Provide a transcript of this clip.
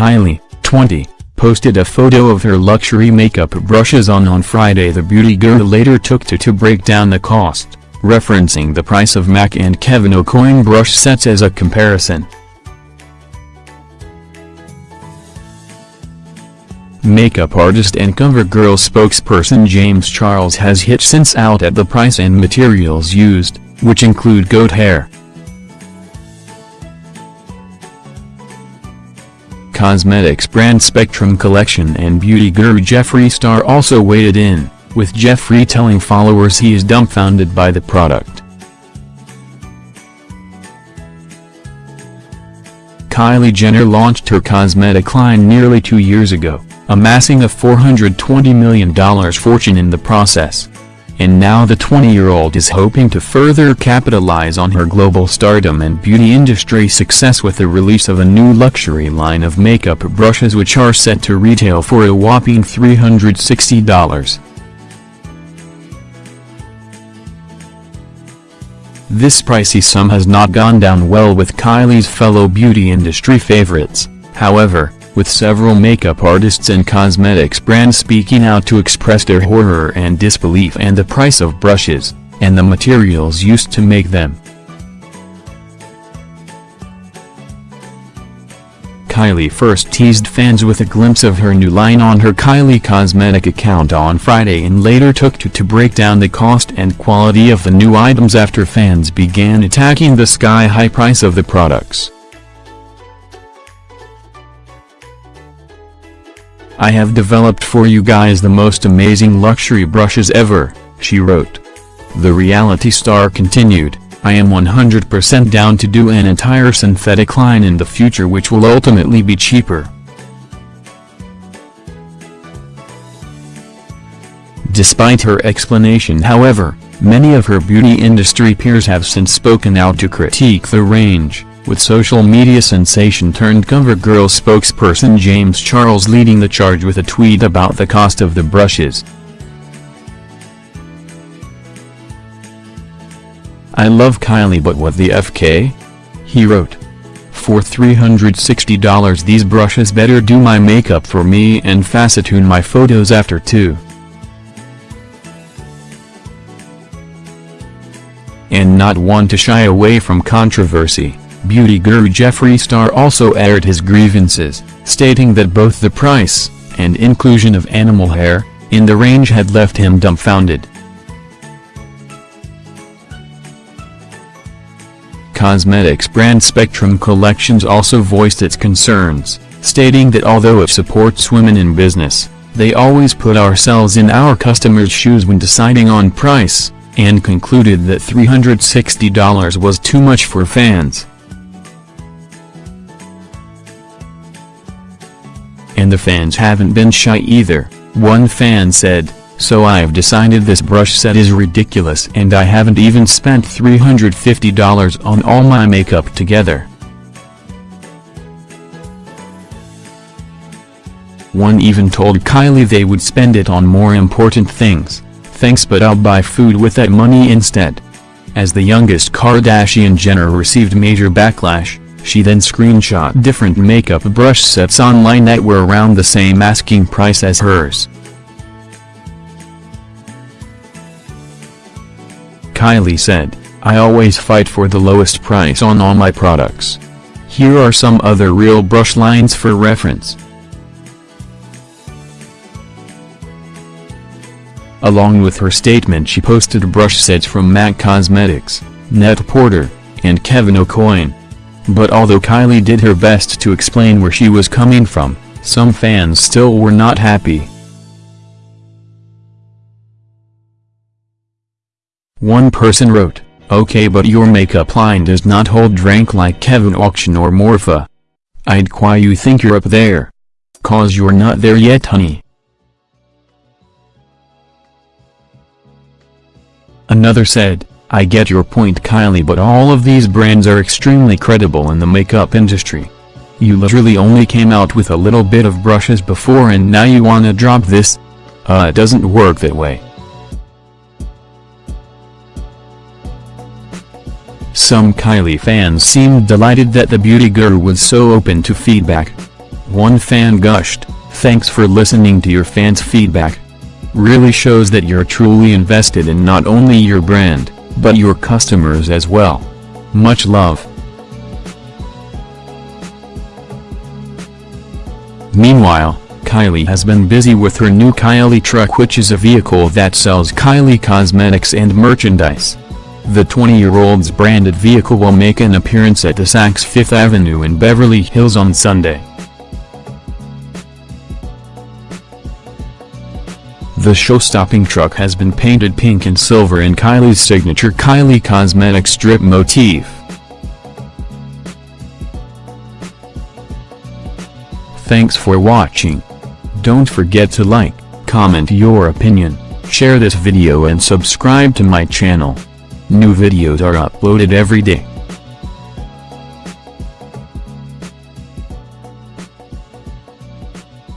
Kylie, 20, posted a photo of her luxury makeup brushes on on Friday the beauty girl later took to to break down the cost, referencing the price of MAC and Kevyn Aucoin brush sets as a comparison. Makeup artist and CoverGirl spokesperson James Charles has hit since out at the price and materials used, which include goat hair. Cosmetics brand Spectrum Collection and beauty guru Jeffree Star also weighed in, with Jeffree telling followers he is dumbfounded by the product. Kylie Jenner launched her cosmetic line nearly two years ago, amassing a $420 million fortune in the process. And now the 20-year-old is hoping to further capitalize on her global stardom and beauty industry success with the release of a new luxury line of makeup brushes which are set to retail for a whopping $360. This pricey sum has not gone down well with Kylie's fellow beauty industry favorites, however, with several makeup artists and cosmetics brands speaking out to express their horror and disbelief and the price of brushes, and the materials used to make them. Kylie first teased fans with a glimpse of her new line on her Kylie Cosmetic account on Friday and later took to to break down the cost and quality of the new items after fans began attacking the sky-high price of the products. I have developed for you guys the most amazing luxury brushes ever, she wrote. The reality star continued, I am 100% down to do an entire synthetic line in the future which will ultimately be cheaper. Despite her explanation however, many of her beauty industry peers have since spoken out to critique the range with social media sensation turned CoverGirl spokesperson James Charles leading the charge with a tweet about the cost of the brushes. I love Kylie but what the FK? He wrote. For $360 these brushes better do my makeup for me and facetune my photos after too. And not one to shy away from controversy. Beauty guru Jeffree Star also aired his grievances, stating that both the price, and inclusion of animal hair, in the range had left him dumbfounded. Cosmetics brand Spectrum Collections also voiced its concerns, stating that although it supports women in business, they always put ourselves in our customers' shoes when deciding on price, and concluded that $360 was too much for fans. And the fans haven't been shy either, one fan said, so I've decided this brush set is ridiculous and I haven't even spent $350 on all my makeup together. One even told Kylie they would spend it on more important things, thanks but I'll buy food with that money instead. As the youngest Kardashian Jenner received major backlash, she then screenshot different makeup brush sets online that were around the same asking price as hers. Kylie said, I always fight for the lowest price on all my products. Here are some other real brush lines for reference. Along with her statement she posted brush sets from MAC Cosmetics, Net-a-Porter, and Kevyn Aucoin. But although Kylie did her best to explain where she was coming from, some fans still were not happy. One person wrote, Okay but your makeup line does not hold rank like Kevyn Aucoin or Morphe. I'd why you think you're up there. Cause you're not there yet honey. Another said, I get your point Kylie but all of these brands are extremely credible in the makeup industry. You literally only came out with a little bit of brushes before and now you wanna drop this? Uh it doesn't work that way. Some Kylie fans seemed delighted that the beauty guru was so open to feedback. One fan gushed, thanks for listening to your fans' feedback. Really shows that you're truly invested in not only your brand, but your customers as well. Much love. Meanwhile, Kylie has been busy with her new Kylie truck which is a vehicle that sells Kylie cosmetics and merchandise. The 20-year-old's branded vehicle will make an appearance at the Saks Fifth Avenue in Beverly Hills on Sunday. The show-stopping truck has been painted pink and silver in Kylie's signature Kylie Cosmetics strip motif. Thanks for watching. Don't forget to like, comment your opinion, share this video and subscribe to my channel. New videos are uploaded every day.